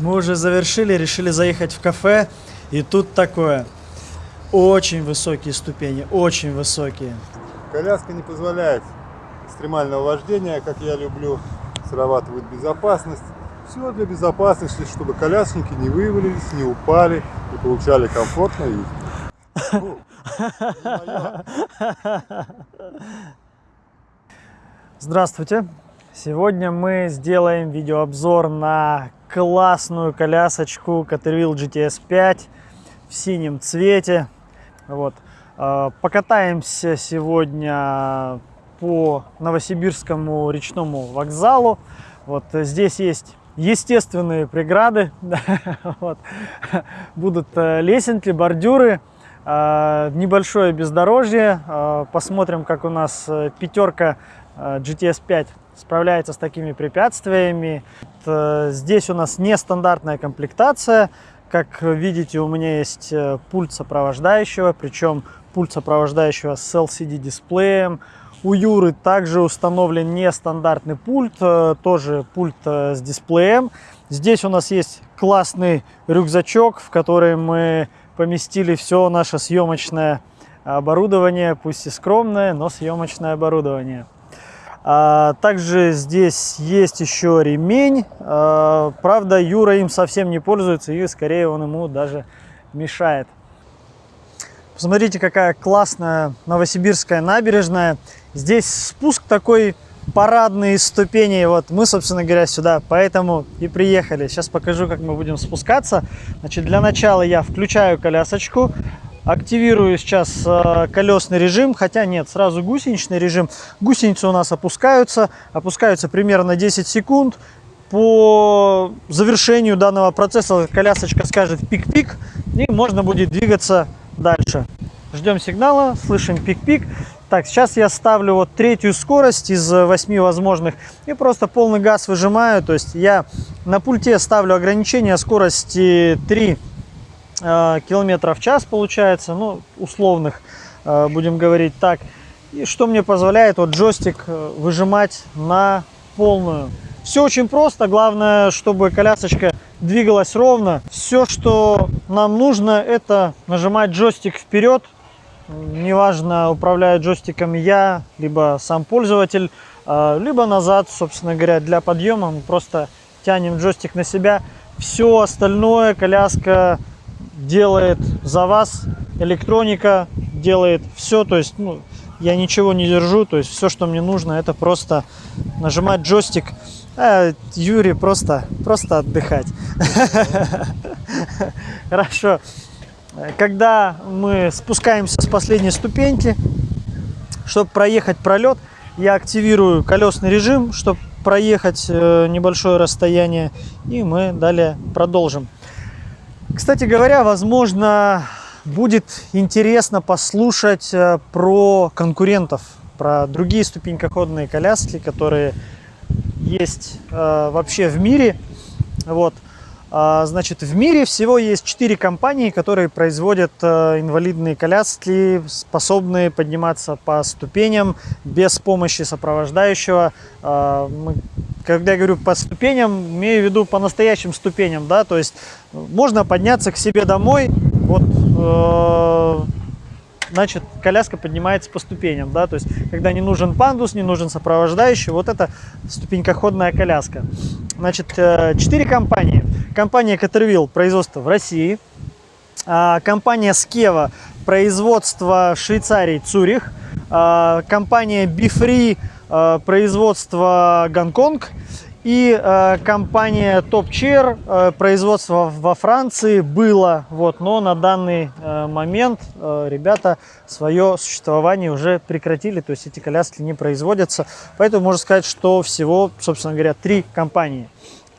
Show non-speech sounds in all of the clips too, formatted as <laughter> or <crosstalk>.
Мы уже завершили, решили заехать в кафе, и тут такое. Очень высокие ступени, очень высокие. Коляска не позволяет экстремального вождения, как я люблю, срабатывает безопасность. Все для безопасности, чтобы колясники не вывалились, не упали и получали комфортно и <laughs> Здравствуйте! Сегодня мы сделаем видеообзор на классную колясочку Caterwheel GTS 5 в синем цвете. Вот. А, покатаемся сегодня по Новосибирскому речному вокзалу. Вот здесь есть естественные преграды. <laughs> вот. Будут э, лесенки, бордюры, а, небольшое бездорожье. А, посмотрим, как у нас э, пятерка GTS 5 справляется с такими препятствиями. Здесь у нас нестандартная комплектация. Как видите, у меня есть э, пульт сопровождающего, причем пульт сопровождающего с LCD-дисплеем. У Юры также установлен нестандартный пульт, э, тоже пульт э, с дисплеем. Здесь у нас есть классный рюкзачок, в который мы поместили все наше съемочное оборудование, пусть и скромное, но съемочное оборудование. А, также здесь есть еще ремень. А, правда, Юра им совсем не пользуется и скорее он ему даже мешает. Посмотрите, какая классная новосибирская набережная. Здесь спуск такой парадные ступени. Вот мы, собственно говоря, сюда поэтому и приехали. Сейчас покажу, как мы будем спускаться. Значит, для начала я включаю колясочку. Активирую сейчас э, колесный режим, хотя нет, сразу гусеничный режим. Гусеницы у нас опускаются, опускаются примерно 10 секунд. По завершению данного процесса колясочка скажет пик-пик, и можно будет двигаться дальше. Ждем сигнала, слышим пик-пик. Так, сейчас я ставлю вот третью скорость из 8 возможных и просто полный газ выжимаю. То есть я на пульте ставлю ограничение скорости 3 Э, километров в час получается, ну, условных, э, будем говорить так. И что мне позволяет вот джойстик э, выжимать на полную. Все очень просто, главное, чтобы колясочка двигалась ровно. Все, что нам нужно, это нажимать джойстик вперед. Неважно, управляет джойстиком я, либо сам пользователь, либо назад, собственно говоря, для подъема мы просто тянем джойстик на себя. Все остальное коляска делает за вас, электроника делает все, то есть ну, я ничего не держу, то есть все, что мне нужно, это просто нажимать джойстик, а Юрий просто, просто отдыхать. <laughs> Хорошо. Когда мы спускаемся с последней ступеньки, чтобы проехать пролет, я активирую колесный режим, чтобы проехать э, небольшое расстояние, и мы далее продолжим. Кстати говоря, возможно, будет интересно послушать э, про конкурентов, про другие ступенькоходные коляски, которые есть э, вообще в мире. Вот. А, значит, в мире всего есть 4 компании, которые производят э, инвалидные коляски, способные подниматься по ступеням без помощи сопровождающего. А, когда я говорю по ступеням, имею в виду по настоящим ступеням, да, то есть можно подняться к себе домой, вот э, значит, коляска поднимается по ступеням, да, то есть, когда не нужен пандус, не нужен сопровождающий, вот это ступенькоходная коляска. Значит, э, четыре компании. Компания Caterwheel, производство в России, а, компания Skeva, производство Швейцарии, Цюрих, а, компания Bifree, э, производство Гонконг, и компания Top Chair, производство во Франции было, вот, но на данный момент ребята свое существование уже прекратили, то есть эти коляски не производятся. Поэтому можно сказать, что всего, собственно говоря, три компании.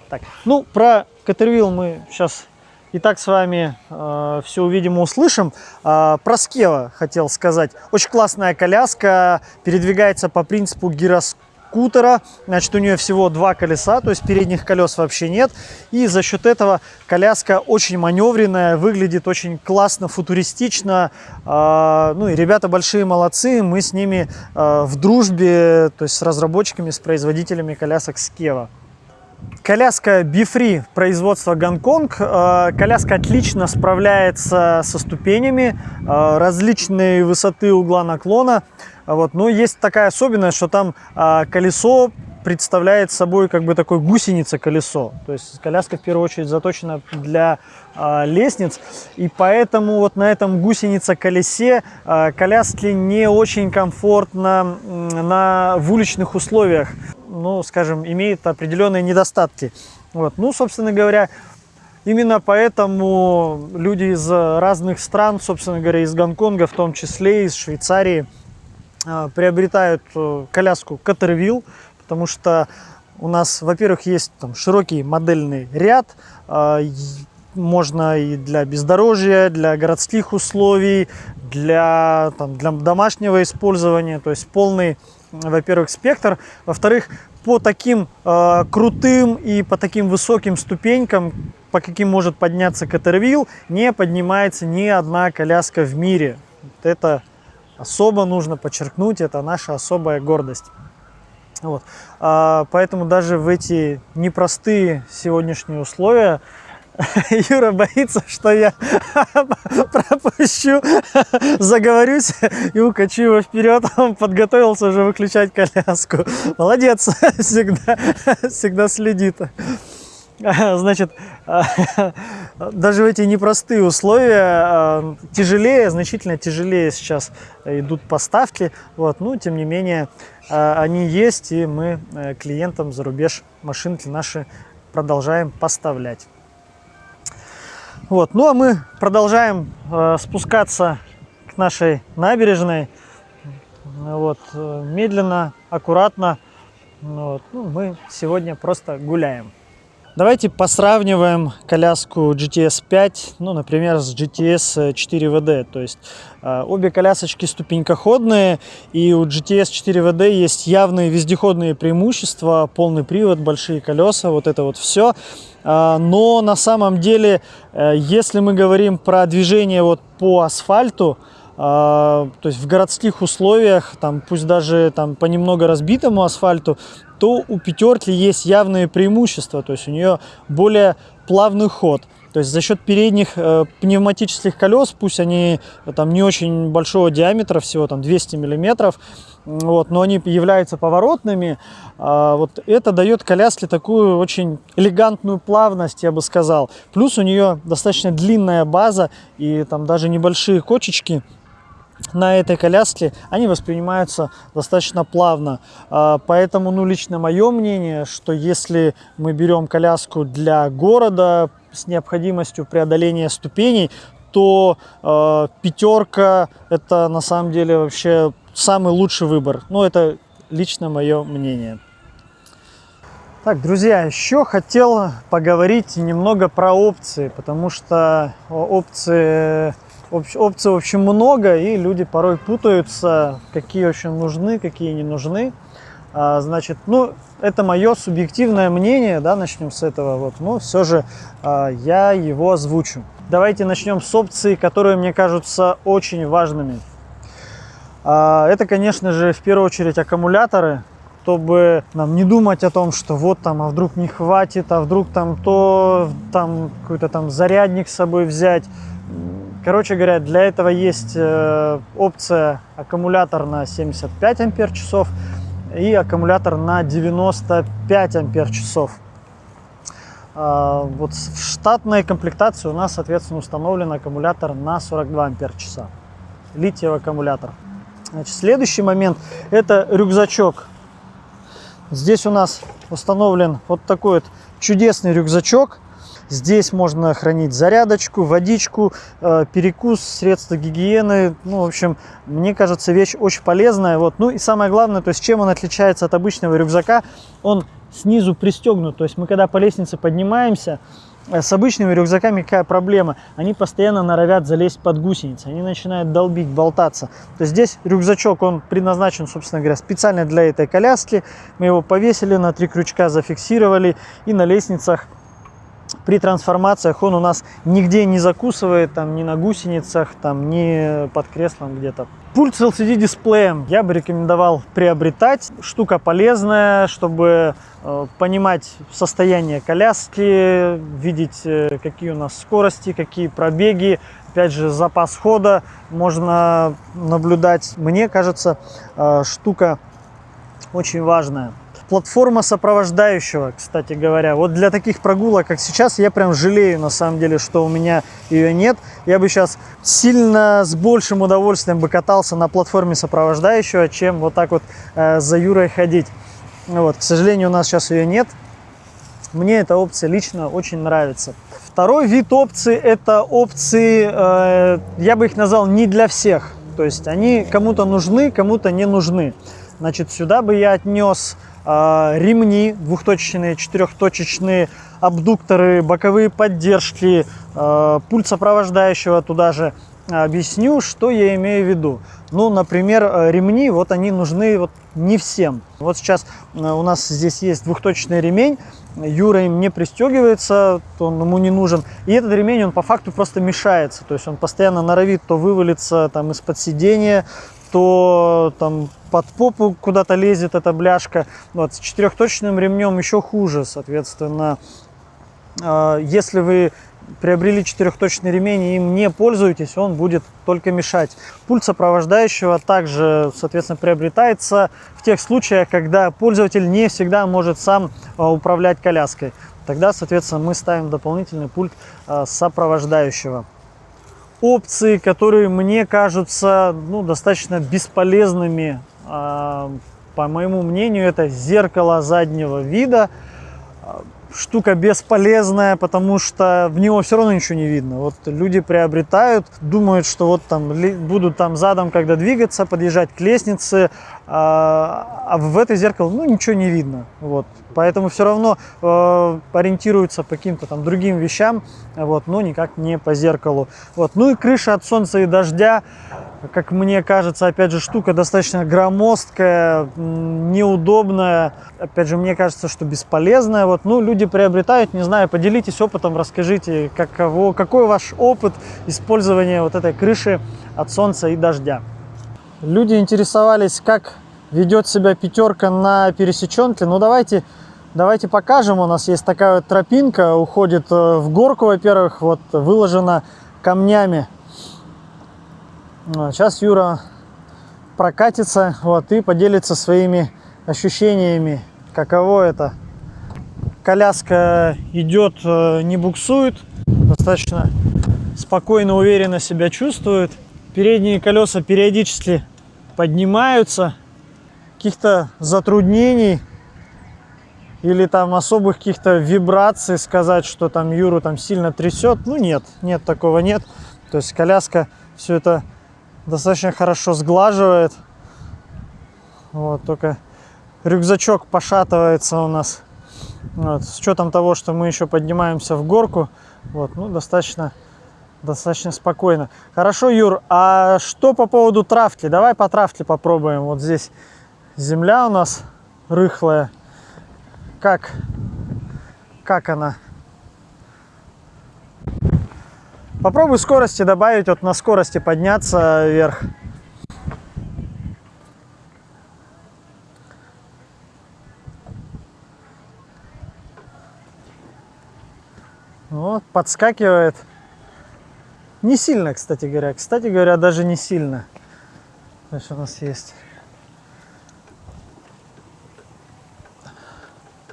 Так, ну, про Caterwheel мы сейчас и так с вами э, все увидим и услышим. Э, про Скева хотел сказать. Очень классная коляска, передвигается по принципу гироскопа скутера. Значит, у нее всего два колеса, то есть передних колес вообще нет. И за счет этого коляска очень маневренная, выглядит очень классно, футуристично. А, ну и ребята большие молодцы, мы с ними а, в дружбе, то есть с разработчиками, с производителями колясок Скева. Коляска Bifree производства Гонконг. Э, коляска отлично справляется со ступенями, э, различные высоты угла наклона. Вот. Но есть такая особенность, что там э, колесо представляет собой как бы такой гусеница колесо. То есть коляска в первую очередь заточена для лестниц. И поэтому вот на этом гусеница колесе э, коляске не очень комфортно на, в уличных условиях. Ну, скажем, имеет определенные недостатки. Вот. Ну, собственно говоря, Именно поэтому люди из разных стран, собственно говоря, из Гонконга, в том числе из Швейцарии, а, приобретают э, коляску Caterville, потому что у нас, во-первых, есть там широкий модельный ряд, а, можно и для бездорожья, для городских условий, для, там, для домашнего использования, то есть полный, во-первых, спектр. Во-вторых, по таким э, крутым и по таким высоким ступенькам, по каким может подняться Катервилл, не поднимается ни одна коляска в мире. Это особо нужно подчеркнуть, это наша особая гордость. Вот. А, поэтому даже в эти непростые сегодняшние условия <laughs> Юра боится, что я <laughs> пропущу, <laughs> заговорюсь и укачу его вперед. Он подготовился уже выключать коляску. Молодец, всегда, всегда следит. Значит, даже в эти непростые условия а, тяжелее, значительно тяжелее сейчас идут поставки. Вот, ну, тем не менее, а, они есть, и мы э, клиентам за рубеж машинки наши продолжаем поставлять. Вот, ну а мы продолжаем э, спускаться к нашей набережной. Вот, э, медленно, аккуратно. Вот, ну, мы сегодня просто гуляем. Давайте посравниваем коляску GTS 5, ну, например, с GTS 4WD. То есть э, обе колясочки ступенькоходные, и у GTS 4WD есть явные вездеходные преимущества, полный привод, большие колеса, вот это вот все. Э, но на самом деле, э, если мы говорим про движение вот по асфальту, то есть в городских условиях, там, пусть даже там, по немного разбитому асфальту, то у пятерки есть явные преимущества, то есть у нее более плавный ход. То есть за счет передних э, пневматических колес, пусть они э, там не очень большого диаметра, всего там 200 миллиметров, вот, но они являются поворотными, э, вот это дает коляске такую очень элегантную плавность, я бы сказал. Плюс у нее достаточно длинная база и там даже небольшие кочечки, на этой коляске, они воспринимаются достаточно плавно. А, поэтому, ну, лично мое мнение, что если мы берем коляску для города с необходимостью преодоления ступеней, то э, пятерка это на самом деле вообще самый лучший выбор. Ну, это лично мое мнение. Так, друзья, еще хотел поговорить немного про опции, потому что опции Опций, в общем, много, и люди порой путаются, какие очень нужны, какие не нужны. А, значит, ну, это мое субъективное мнение, да, начнем с этого, вот, но все же а, я его озвучу. Давайте начнем с опций, которые мне кажутся очень важными. А, это, конечно же, в первую очередь аккумуляторы, чтобы нам не думать о том, что вот там, а вдруг не хватит, а вдруг там то, там какой-то там зарядник с собой взять. Короче говоря, для этого есть э, опция аккумулятор на 75 ампер часов и аккумулятор на 95 ампер часов. А, вот в штатной комплектации у нас, соответственно, установлен аккумулятор на 42 ампер часа. Литиевый аккумулятор. Значит, следующий момент – это рюкзачок. Здесь у нас установлен вот такой вот чудесный рюкзачок – Здесь можно хранить зарядочку, водичку, э, перекус, средства гигиены. Ну, в общем, мне кажется, вещь очень полезная. Вот. Ну и самое главное, то есть чем он отличается от обычного рюкзака, он снизу пристегнут. То есть мы когда по лестнице поднимаемся, с обычными рюкзаками какая проблема? Они постоянно норовят залезть под гусеницы, они начинают долбить, болтаться. То есть здесь рюкзачок, он предназначен, собственно говоря, специально для этой коляски. Мы его повесили, на три крючка зафиксировали и на лестницах при трансформациях он у нас нигде не закусывает, там, ни на гусеницах, там, ни под креслом где-то. Пульт с LCD дисплеем я бы рекомендовал приобретать. Штука полезная, чтобы э, понимать состояние коляски, видеть, э, какие у нас скорости, какие пробеги. Опять же, запас хода можно наблюдать. Мне кажется, э, штука очень важная платформа сопровождающего, кстати говоря. Вот для таких прогулок, как сейчас, я прям жалею, на самом деле, что у меня ее нет. Я бы сейчас сильно с большим удовольствием бы катался на платформе сопровождающего, чем вот так вот э, за Юрой ходить. Вот, к сожалению, у нас сейчас ее нет. Мне эта опция лично очень нравится. Второй вид опции – это опции, э, я бы их назвал, не для всех. То есть они кому-то нужны, кому-то не нужны. Значит, сюда бы я отнес ремни двухточечные, четырехточечные, абдукторы, боковые поддержки, а, пульт сопровождающего туда же. Объясню, что я имею в виду. Ну, например, ремни, вот они нужны вот не всем. Вот сейчас у нас здесь есть двухточечный ремень, Юра им не пристегивается, он ему не нужен. И этот ремень, он по факту просто мешается. То есть он постоянно норовит то вывалиться там из-под сидения, то там под попу куда-то лезет эта бляшка. Вот, с четырехточным ремнем еще хуже, соответственно. А, если вы приобрели четырехточный ремень и им не пользуетесь, он будет только мешать. Пульт сопровождающего также, соответственно, приобретается в тех случаях, когда пользователь не всегда может сам а, управлять коляской. Тогда, соответственно, мы ставим дополнительный пульт а, сопровождающего опции, которые мне кажутся ну, достаточно бесполезными. А, по моему мнению, это зеркало заднего вида. Штука бесполезная, потому что в него все равно ничего не видно. Вот люди приобретают, думают, что вот там будут там задом, когда двигаться, подъезжать к лестнице, а, а в это зеркало ну ничего не видно. Вот. Поэтому все равно э, ориентируются по каким-то там другим вещам, вот, но никак не по зеркалу. Вот. Ну и крыша от солнца и дождя, как мне кажется, опять же, штука достаточно громоздкая, неудобная. Опять же, мне кажется, что бесполезная. Вот, ну, люди приобретают, не знаю, поделитесь опытом, расскажите, каково, какой ваш опыт использования вот этой крыши от солнца и дождя. Люди интересовались, как ведет себя пятерка на пересеченке. Ну, давайте Давайте покажем. У нас есть такая вот тропинка, уходит э, в горку, во-первых, вот выложена камнями. Сейчас Юра прокатится вот, и поделится своими ощущениями, каково это. Коляска идет, э, не буксует, достаточно спокойно, уверенно себя чувствует. Передние колеса периодически поднимаются, каких-то затруднений или там особых каких-то вибраций сказать, что там Юру там сильно трясет. Ну нет, нет, такого нет. То есть коляска все это достаточно хорошо сглаживает. Вот, только рюкзачок пошатывается у нас. Вот, с учетом того, что мы еще поднимаемся в горку, вот, ну, достаточно, достаточно спокойно. Хорошо, Юр, а что по поводу травки? Давай по травке попробуем. Вот здесь земля у нас рыхлая как, как она. Попробуй скорости добавить, вот на скорости подняться вверх. Вот, подскакивает. Не сильно, кстати говоря. Кстати говоря, даже не сильно. Значит, у нас есть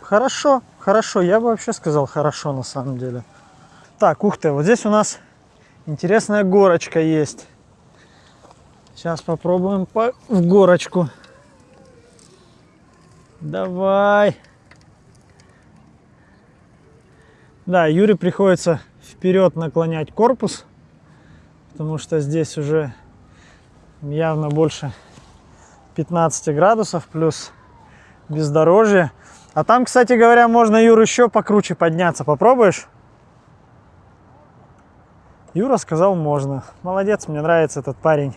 Хорошо, хорошо. Я бы вообще сказал хорошо на самом деле. Так, ух ты, вот здесь у нас интересная горочка есть. Сейчас попробуем по... в горочку. Давай. Да, Юре приходится вперед наклонять корпус, потому что здесь уже явно больше 15 градусов, плюс бездорожье. А там, кстати говоря, можно, Юр, еще покруче подняться. Попробуешь? Юра сказал, можно. Молодец, мне нравится этот парень.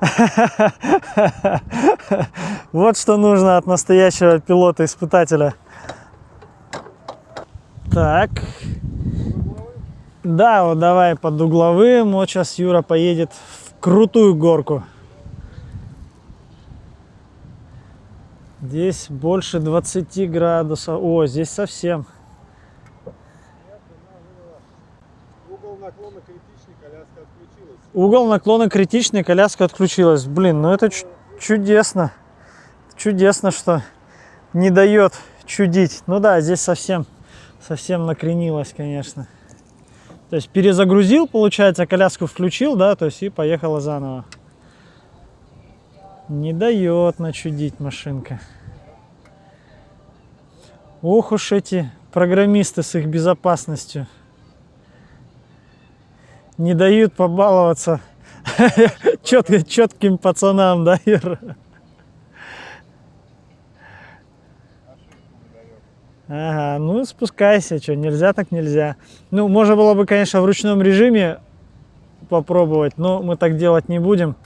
<laughs> Вот что нужно от настоящего пилота-испытателя. Так. Да, вот давай под угловым. Вот сейчас Юра поедет в крутую горку. Здесь больше 20 градусов. О, здесь совсем. Угол наклона критичный, коляска отключилась. Угол наклона критичный, коляска отключилась. Блин, ну это чу- чудесно. Чудесно, что не дает чудить. Ну да, здесь совсем, совсем накренилась, конечно. То есть перезагрузил, получается, коляску включил, да, то есть и поехала заново. Не дает начудить машинка. Ох уж эти программисты с их безопасностью. Не дают побаловаться <laughs> чет- четким пацанам, да, Ира? Ага, ну спускайся, что, нельзя так нельзя. Ну, можно было бы, конечно, в ручном режиме попробовать, но мы так делать не будем,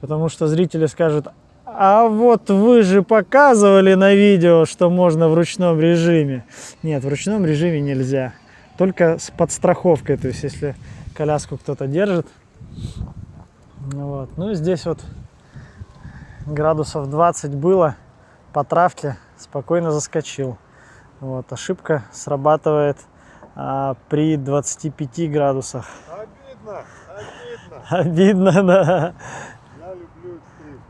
потому что зрители скажут, а вот вы же показывали на видео, что можно в ручном режиме. Нет, в ручном режиме нельзя, только с подстраховкой, то есть если коляску кто-то держит. Вот. Ну здесь вот градусов 20 было по травке, спокойно заскочил. Вот, ошибка срабатывает а, при 25 градусах. Обидно, обидно. Обидно, да. Я люблю экстрим.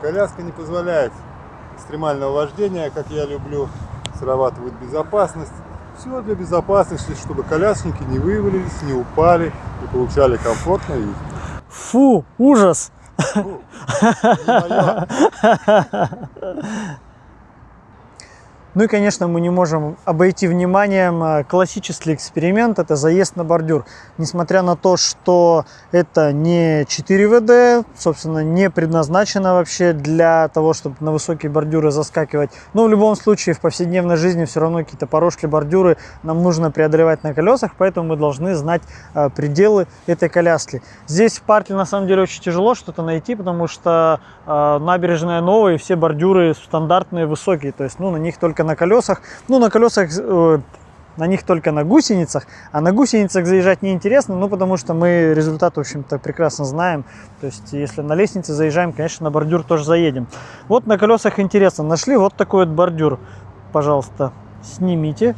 Коляска не позволяет экстремального вождения, как я люблю, срабатывает безопасность. Все для безопасности, чтобы колясники не вывалились, не упали и получали комфортно и Фу, ужас. моё. <laughs> Ну и, конечно, мы не можем обойти вниманием э, классический эксперимент, это заезд на бордюр. Несмотря на то, что это не 4 ВД, собственно, не предназначено вообще для того, чтобы на высокие бордюры заскакивать. Но в любом случае в повседневной жизни все равно какие-то порожки, бордюры нам нужно преодолевать на колесах, поэтому мы должны знать э, пределы этой коляски. Здесь в парке на самом деле очень тяжело что-то найти, потому что э, набережная новая и все бордюры стандартные, высокие, то есть ну, на них только на колесах, ну на колесах э, на них только на гусеницах, а на гусеницах заезжать неинтересно, ну потому что мы результат, в общем-то, прекрасно знаем. То есть, если на лестнице заезжаем, конечно, на бордюр тоже заедем. Вот на колесах интересно, нашли вот такой вот бордюр. Пожалуйста, снимите.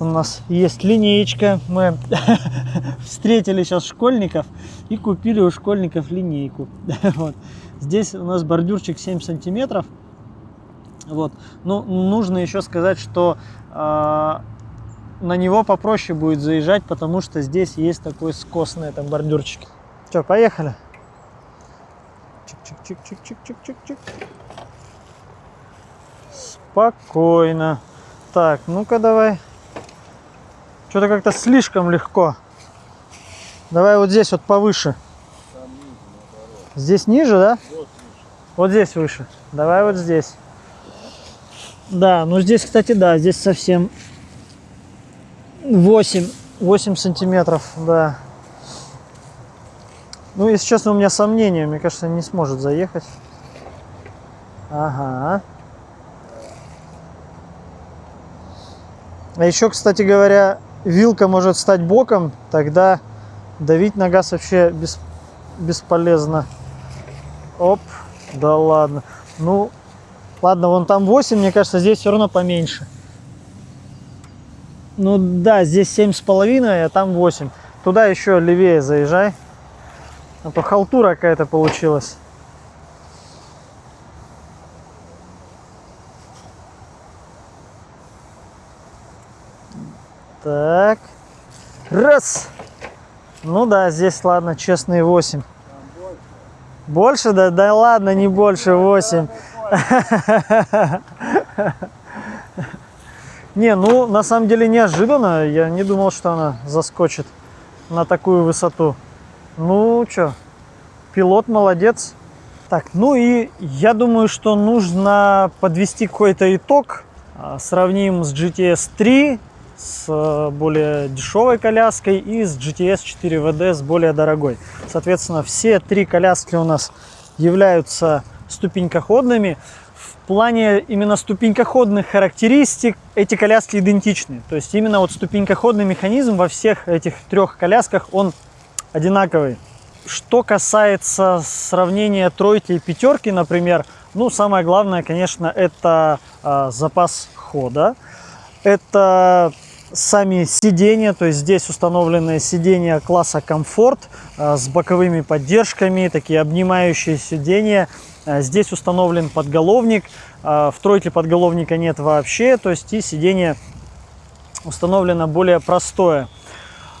У нас есть линеечка. Мы <laughs> встретили сейчас школьников и купили у школьников линейку. <laughs> Вот. Здесь у нас бордюрчик 7 сантиметров. Вот. Ну, нужно еще сказать, что э, на него попроще будет заезжать, потому что здесь есть такой скос на этом бордюрчике. Что, поехали? Чик-чик-чик-чик-чик-чик-чик. Спокойно. Так, ну-ка давай. Что-то как-то слишком легко. Давай вот здесь вот повыше. Здесь ниже, да? Вот здесь выше. Давай вот здесь. Да, ну здесь, кстати, да, здесь совсем 8, 8 сантиметров, да. Ну, если честно, у меня сомнения. Мне кажется, не сможет заехать. Ага. А еще, кстати говоря, вилка может стать боком, тогда давить на газ вообще бес, бесполезно. Оп, да ладно. Ну, ладно, вон там 8, мне кажется, здесь все равно поменьше. Ну да, здесь семь с половиной, а там 8. Туда еще левее заезжай. А то халтура какая-то получилась. Так. Раз. Ну да, здесь, ладно, честные 8. Больше? Да, да ладно, не больше 8. <laughs> Не, ну на самом деле неожиданно. Я не думал, что она заскочит на такую высоту. Ну что, пилот молодец. Так, ну и я думаю, что нужно подвести какой-то итог. А, Сравним с GTS 3, с э, более дешевой коляской и с GTS 4WD с более дорогой. Соответственно, все три коляски у нас являются ступенькоходными. В плане именно ступенькоходных характеристик эти коляски идентичны. То есть именно вот ступенькоходный механизм во всех этих трех колясках, он одинаковый. Что касается сравнения тройки и пятерки, например, ну, самое главное, конечно, это э, запас хода. Это сами сиденья, то есть здесь установленные сиденья класса комфорт э, с боковыми поддержками, такие обнимающие сиденья. Э, здесь установлен подголовник, э, в тройке подголовника нет вообще, то есть и сиденье установлено более простое.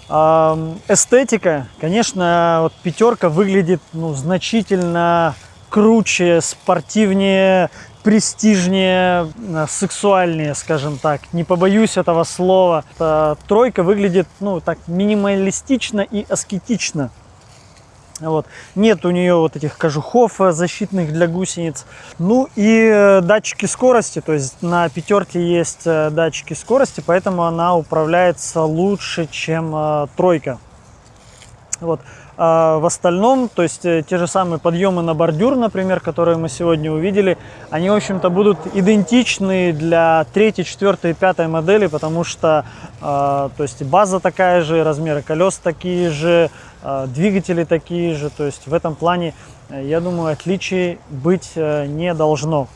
Эстетика, конечно, вот пятерка выглядит ну, значительно круче, спортивнее, престижнее, э, сексуальнее, скажем так. Не побоюсь этого слова. Эта тройка выглядит, ну, так минималистично и аскетично. Вот. Нет у нее вот этих кожухов э, защитных для гусениц. Ну и э, датчики скорости, то есть на пятерке есть датчики скорости, поэтому она управляется лучше, чем тройка. Вот. А в остальном, то есть э, те же самые подъемы на бордюр, например, которые мы сегодня увидели, они, в общем-то, будут идентичны для третьей, четвертой и пятой модели, потому что, э, то есть база такая же, размеры колес такие же, э, двигатели такие же, то есть в этом плане, э, я думаю, отличий быть э, не должно.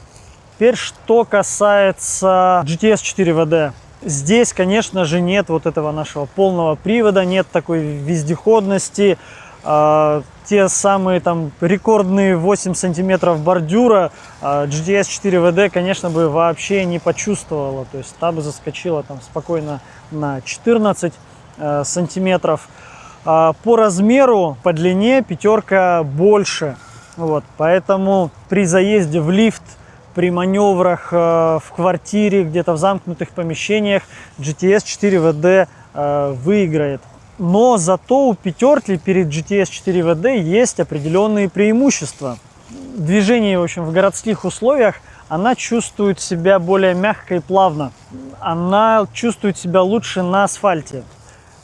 Теперь, что касается GTS 4WD. Здесь, конечно же, нет вот этого нашего полного привода, нет такой вездеходности, а, те самые там рекордные 8 сантиметров бордюра а, GTS 4WD, конечно, бы вообще не почувствовала. То есть та бы заскочила там спокойно на 14 а, сантиметров. По размеру, по длине пятерка больше. Вот, поэтому при заезде в лифт, при маневрах в квартире, где-то в замкнутых помещениях GTS 4WD выиграет. Но зато у пятерки перед GTS 4WD есть определенные преимущества. Движение, в общем, в городских условиях она чувствует себя более мягко и плавно. Она чувствует себя лучше на асфальте.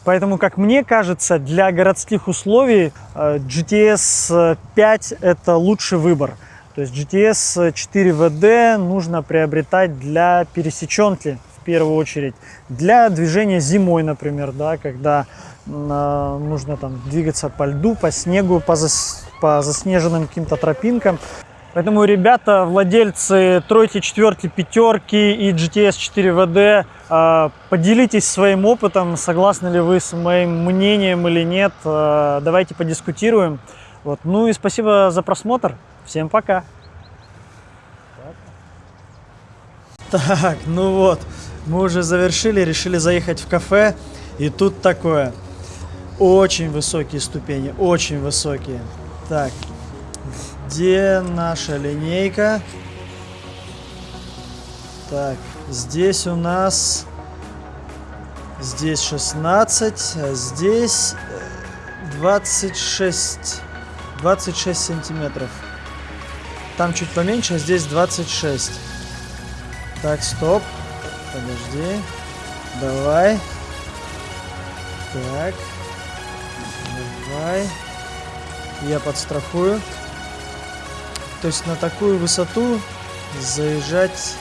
Поэтому, как мне кажется, для городских условий э, GTS 5 это лучший выбор. То есть GTS 4WD нужно приобретать для пересеченки в первую очередь. Для движения зимой, например, да, когда нужно там двигаться по льду, по снегу, по, зас, по заснеженным каким-то тропинкам. Поэтому, ребята, владельцы тройки, четверки, пятерки и GTS 4WD, а, поделитесь своим опытом, согласны ли вы с моим мнением или нет. А, давайте подискутируем. Вот. Ну и спасибо за просмотр. Всем пока. Так, ну вот, мы уже завершили, решили заехать в кафе. И тут такое. Очень высокие ступени, очень высокие. Так, где наша линейка? Так, здесь у нас... Здесь 16, а здесь 26, 26 сантиметров. Там чуть поменьше, а здесь 26. Так, стоп. Подожди. Давай. Так. Давай. Я подстрахую. То есть на такую высоту заезжать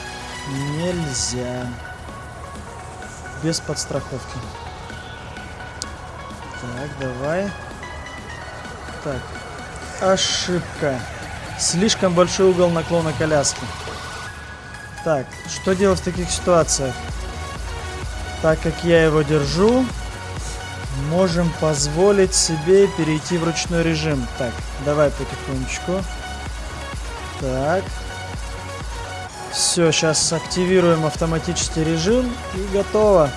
нельзя. Без подстраховки. Так, давай. Так. Ошибка. Слишком большой угол наклона коляски. Так, что делать в таких ситуациях? Так как я его держу, можем позволить себе перейти в ручной режим. Так, давай потихонечку. Так. Все, сейчас активируем автоматический режим и готово.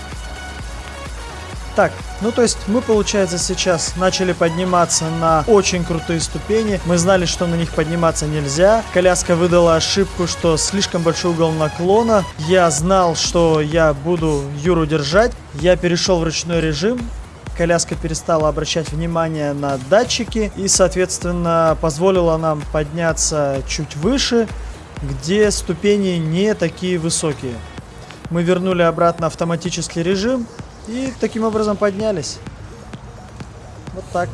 Так, ну то есть мы, получается, сейчас начали подниматься на очень крутые ступени. Мы знали, что на них подниматься нельзя. Коляска выдала ошибку, что слишком большой угол наклона. Я знал, что я буду Юру держать. Я перешел в ручной режим коляска перестала обращать внимание на датчики и, соответственно, позволила нам подняться чуть выше, где ступени не такие высокие. Мы вернули обратно автоматический режим и таким образом поднялись. Вот так.